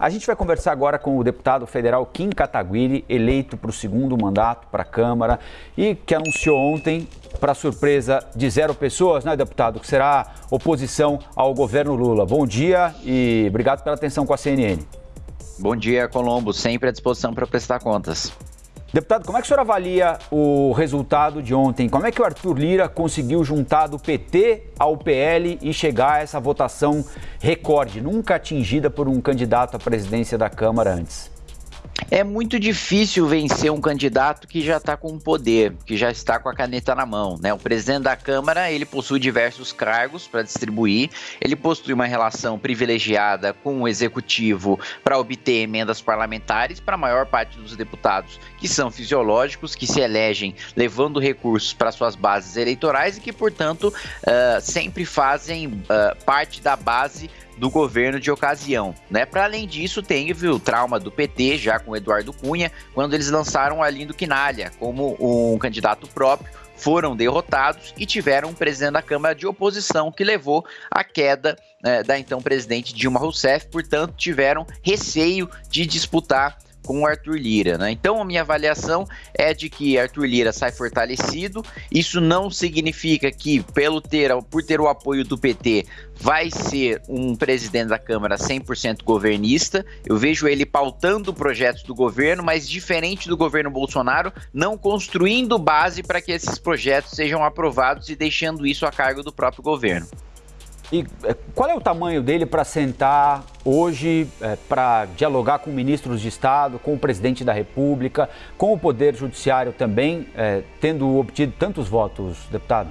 A gente vai conversar agora com o deputado federal Kim Kataguiri, eleito para o segundo mandato para a Câmara e que anunciou ontem, para surpresa de zero pessoas, né, deputado, que será oposição ao governo Lula. Bom dia e obrigado pela atenção com a CNN. Bom dia, Colombo. Sempre à disposição para prestar contas. Deputado, como é que o senhor avalia o resultado de ontem? Como é que o Arthur Lira conseguiu juntar do PT ao PL e chegar a essa votação recorde, nunca atingida por um candidato à presidência da Câmara antes? É muito difícil vencer um candidato que já está com poder, que já está com a caneta na mão. Né? O presidente da Câmara ele possui diversos cargos para distribuir, ele possui uma relação privilegiada com o executivo para obter emendas parlamentares para a maior parte dos deputados que são fisiológicos, que se elegem levando recursos para suas bases eleitorais e que, portanto, uh, sempre fazem uh, parte da base do governo de ocasião, né? Para além disso, teve o trauma do PT já com Eduardo Cunha, quando eles lançaram a Lindo Quinalha como um candidato próprio, foram derrotados e tiveram um presidente da Câmara de oposição que levou à queda né, da então presidente Dilma Rousseff, portanto, tiveram receio de disputar com o Arthur Lira. Né? Então, a minha avaliação é de que Arthur Lira sai fortalecido. Isso não significa que, pelo ter, por ter o apoio do PT, vai ser um presidente da Câmara 100% governista. Eu vejo ele pautando projetos do governo, mas diferente do governo Bolsonaro, não construindo base para que esses projetos sejam aprovados e deixando isso a cargo do próprio governo. E é, qual é o tamanho dele para sentar hoje, é, para dialogar com ministros de Estado, com o presidente da República, com o Poder Judiciário também, é, tendo obtido tantos votos, deputado?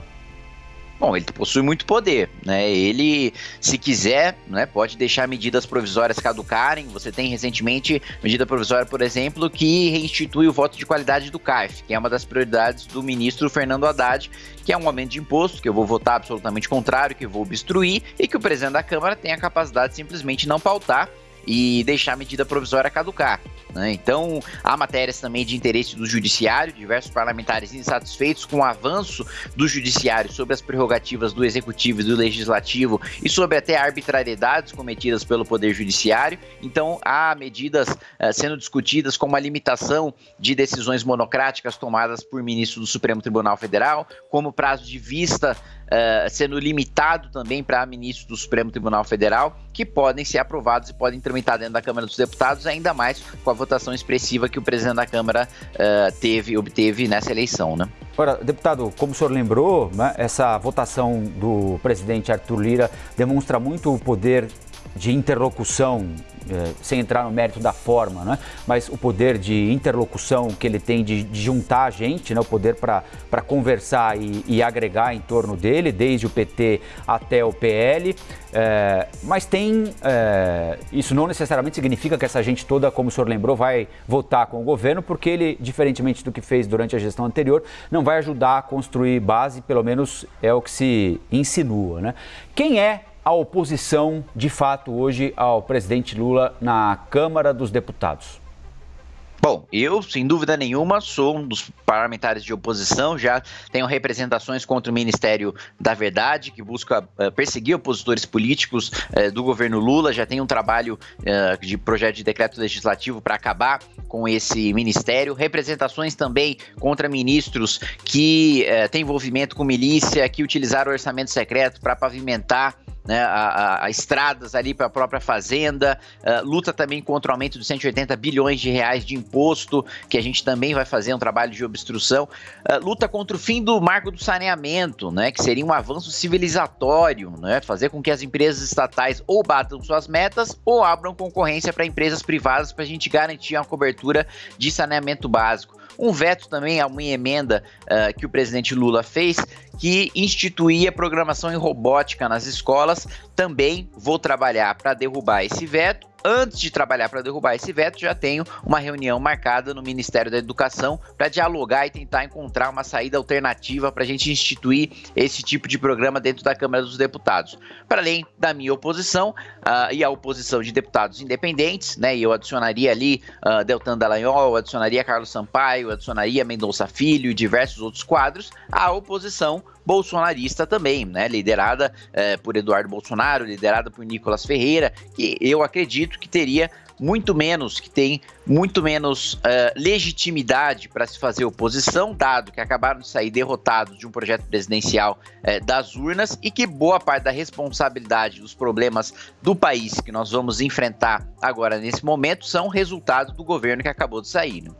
Bom, ele possui muito poder, né? Ele, se quiser, né, pode deixar medidas provisórias caducarem. Você tem recentemente medida provisória, por exemplo, que reinstitui o voto de qualidade do CARF, que é uma das prioridades do ministro Fernando Haddad, que é um aumento de imposto, que eu vou votar absolutamente contrário, que eu vou obstruir, e que o presidente da Câmara tem a capacidade de simplesmente não pautar e deixar a medida provisória caducar. Né? Então, há matérias também de interesse do judiciário, diversos parlamentares insatisfeitos com o avanço do judiciário sobre as prerrogativas do executivo e do legislativo e sobre até arbitrariedades cometidas pelo poder judiciário. Então, há medidas uh, sendo discutidas como a limitação de decisões monocráticas tomadas por ministros do Supremo Tribunal Federal, como prazo de vista uh, sendo limitado também para ministros do Supremo Tribunal Federal, que podem ser aprovados e podem tramitar dentro da Câmara dos Deputados, ainda mais com a votação expressiva que o presidente da Câmara uh, teve, obteve nessa eleição, né? Agora, deputado, como o senhor lembrou, né, essa votação do presidente Arthur Lira demonstra muito o poder de interlocução é, sem entrar no mérito da forma, né? mas o poder de interlocução que ele tem de, de juntar a gente, né? o poder para conversar e, e, agregar em torno dele, desde o PT até o PL. É, mas tem. É, isso não necessariamente significa que essa gente toda, como o senhor lembrou, vai votar com o governo, porque ele, diferentemente do que fez durante a gestão anterior, não vai ajudar a construir base, pelo menos é o que se insinua. Né? Quem é a oposição, de fato, hoje ao presidente Lula na Câmara dos Deputados? Bom, eu, sem dúvida nenhuma, sou um dos parlamentares de oposição, já tenho representações contra o Ministério da Verdade, que busca uh, perseguir opositores políticos uh, do governo Lula, já tenho um trabalho uh, de projeto de decreto legislativo para acabar com esse ministério, representações também contra ministros que têm envolvimento com milícia, que utilizaram o orçamento secreto para pavimentar né, a, a, estradas ali para a própria fazenda, uh, luta também contra o aumento de 180 bilhões de reais de imposto, que a gente também vai fazer um trabalho de obstrução, uh, luta contra o fim do marco do saneamento, né, que seria um avanço civilizatório, né, fazer com que as empresas estatais ou batam suas metas ou abram concorrência para empresas privadas para a gente garantir uma cobertura de saneamento básico. Um veto também a uma emenda uh, que o presidente Lula fez, que instituía programação em robótica nas escolas. Também vou trabalhar para derrubar esse veto antes de trabalhar para derrubar esse veto, já tenho uma reunião marcada no Ministério da Educação para dialogar e tentar encontrar uma saída alternativa para a gente instituir esse tipo de programa dentro da Câmara dos Deputados. Para além da minha oposição uh, e a oposição de deputados independentes, né? E eu adicionaria ali uh, Deltan Dallagnol, adicionaria Carlos Sampaio, adicionaria Mendonça Filho e diversos outros quadros, a oposição bolsonarista também, né? Liderada eh, por Eduardo Bolsonaro, liderada por Nicolas Ferreira, que eu acredito que teria muito menos, que tem muito menos uh, legitimidade para se fazer oposição, dado que acabaram de sair derrotados de um projeto presidencial uh, das urnas e que boa parte da responsabilidade dos problemas do país que nós vamos enfrentar agora nesse momento são resultado do governo que acabou de sair. Né?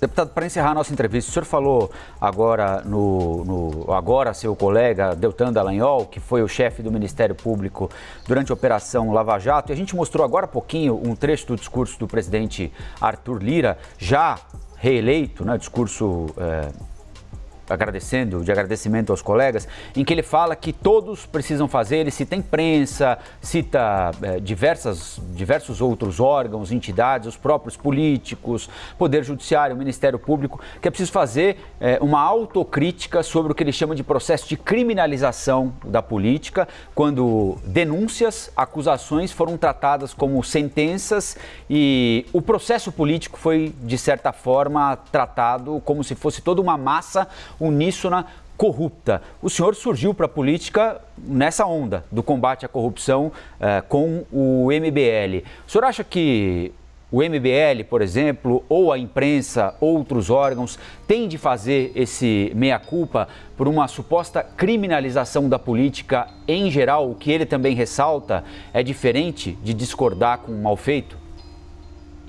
Deputado, para encerrar a nossa entrevista, o senhor falou agora no, no, agora seu colega Deltan Dallagnol, que foi o chefe do Ministério Público durante a Operação Lava Jato, e a gente mostrou agora há pouquinho um trecho do discurso do presidente Arthur Lira, já reeleito, né, discurso é, agradecendo, de agradecimento aos colegas, em que ele fala que todos precisam fazer, ele cita imprensa, cita é, diversas, diversos outros órgãos, entidades, os próprios políticos, Poder Judiciário, Ministério Público, que é preciso fazer é, uma autocrítica sobre o que ele chama de processo de criminalização da política, quando denúncias, acusações foram tratadas como sentenças e o processo político foi, de certa forma, tratado como se fosse toda uma massa uníssona corrupta. O senhor surgiu para a política nessa onda do combate à corrupção eh, com o MBL. O senhor acha que o MBL, por exemplo, ou a imprensa, outros órgãos, têm de fazer esse meia-culpa por uma suposta criminalização da política em geral? O que ele também ressalta é diferente de discordar com o mal feito?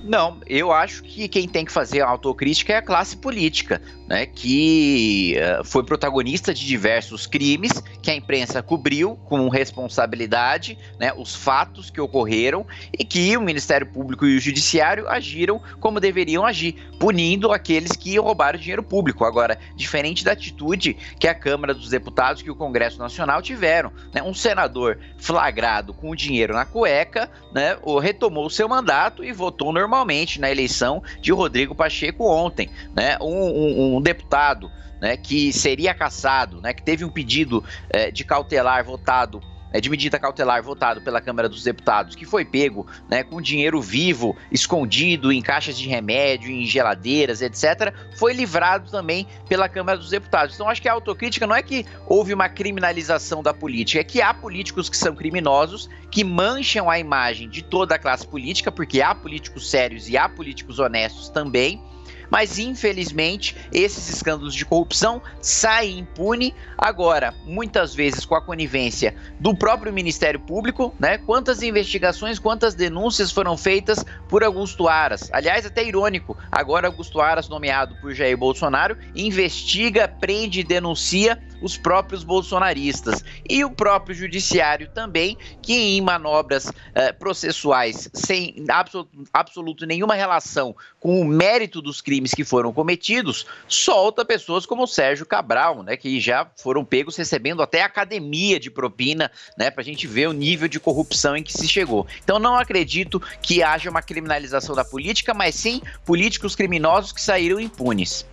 Não, eu acho que quem tem que fazer a autocrítica é a classe política, né, que uh, foi protagonista de diversos crimes que a imprensa cobriu com responsabilidade, né, os fatos que ocorreram e que o Ministério Público e o Judiciário agiram como deveriam agir, punindo aqueles que roubaram dinheiro público. Agora, diferente da atitude que a Câmara dos Deputados e o Congresso Nacional tiveram, né, um senador flagrado com o dinheiro na cueca, né, retomou seu mandato e votou normalmente normalmente na eleição de Rodrigo Pacheco ontem, né? Um, um, um deputado né, que seria caçado, né, que teve um pedido é, de cautelar votado é, de medida cautelar votado pela Câmara dos Deputados, que foi pego né, com dinheiro vivo, escondido em caixas de remédio, em geladeiras, etc., foi livrado também pela Câmara dos Deputados. Então, acho que a autocrítica não é que houve uma criminalização da política, é que há políticos que são criminosos, que mancham a imagem de toda a classe política, porque há políticos sérios e há políticos honestos também mas infelizmente esses escândalos de corrupção saem impune agora, muitas vezes com a conivência do próprio Ministério Público, né? Quantas investigações, quantas denúncias foram feitas por Augusto Aras? Aliás, até irônico, agora Augusto Aras, nomeado por Jair Bolsonaro, investiga, prende e denuncia os próprios bolsonaristas e o próprio judiciário também, que em manobras eh, processuais sem absoluto, absoluto nenhuma relação com o mérito dos crimes que foram cometidos, solta pessoas como o Sérgio Cabral, né, que já foram pegos recebendo até academia de propina, né, para a gente ver o nível de corrupção em que se chegou. Então não acredito que haja uma criminalização da política, mas sim políticos criminosos que saíram impunes.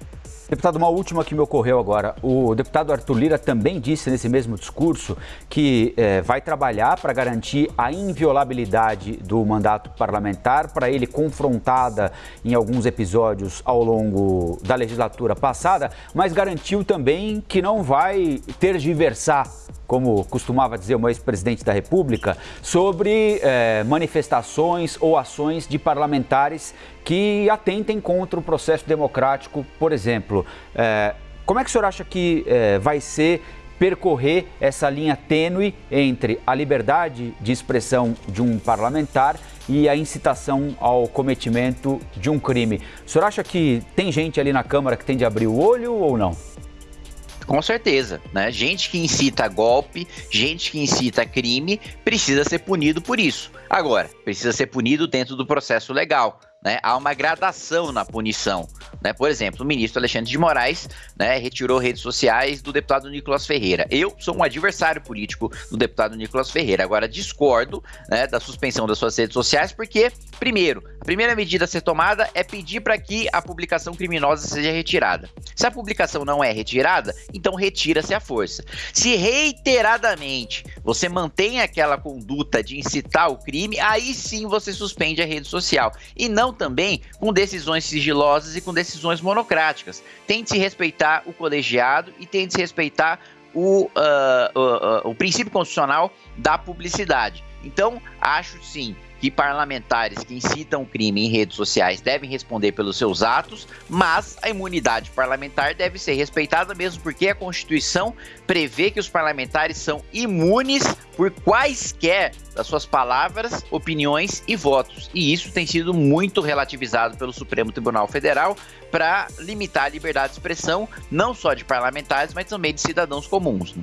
Deputado, uma última que me ocorreu agora. O deputado Arthur Lira também disse nesse mesmo discurso que eh, vai trabalhar para garantir a inviolabilidade do mandato parlamentar, para ele confrontada em alguns episódios ao longo da legislatura passada, mas garantiu também que não vai ter de versar como costumava dizer o ex-presidente da República, sobre eh, manifestações ou ações de parlamentares que atentem contra o processo democrático, por exemplo. Eh, como é que o senhor acha que eh, vai ser percorrer essa linha tênue entre a liberdade de expressão de um parlamentar e a incitação ao cometimento de um crime? O senhor acha que tem gente ali na Câmara que tem de abrir o olho ou não? Com certeza, né? Gente que incita golpe, gente que incita crime, precisa ser punido por isso. Agora, precisa ser punido dentro do processo legal. Né, há uma gradação na punição. Né? Por exemplo, o ministro Alexandre de Moraes né, retirou redes sociais do deputado Nicolas Ferreira. Eu sou um adversário político do deputado Nicolas Ferreira. Agora, discordo né, da suspensão das suas redes sociais, porque, primeiro, a primeira medida a ser tomada é pedir para que a publicação criminosa seja retirada. Se a publicação não é retirada, então retira-se a força. Se reiteradamente você mantém aquela conduta de incitar o crime, aí sim você suspende a rede social. E não também com decisões sigilosas e com decisões monocráticas. Tem de se respeitar o colegiado e tem de se respeitar o, uh, uh, uh, o princípio constitucional da publicidade. Então, acho sim que parlamentares que incitam crime em redes sociais devem responder pelos seus atos, mas a imunidade parlamentar deve ser respeitada mesmo porque a Constituição prevê que os parlamentares são imunes por quaisquer das suas palavras, opiniões e votos. E isso tem sido muito relativizado pelo Supremo Tribunal Federal para limitar a liberdade de expressão, não só de parlamentares, mas também de cidadãos comuns. Né?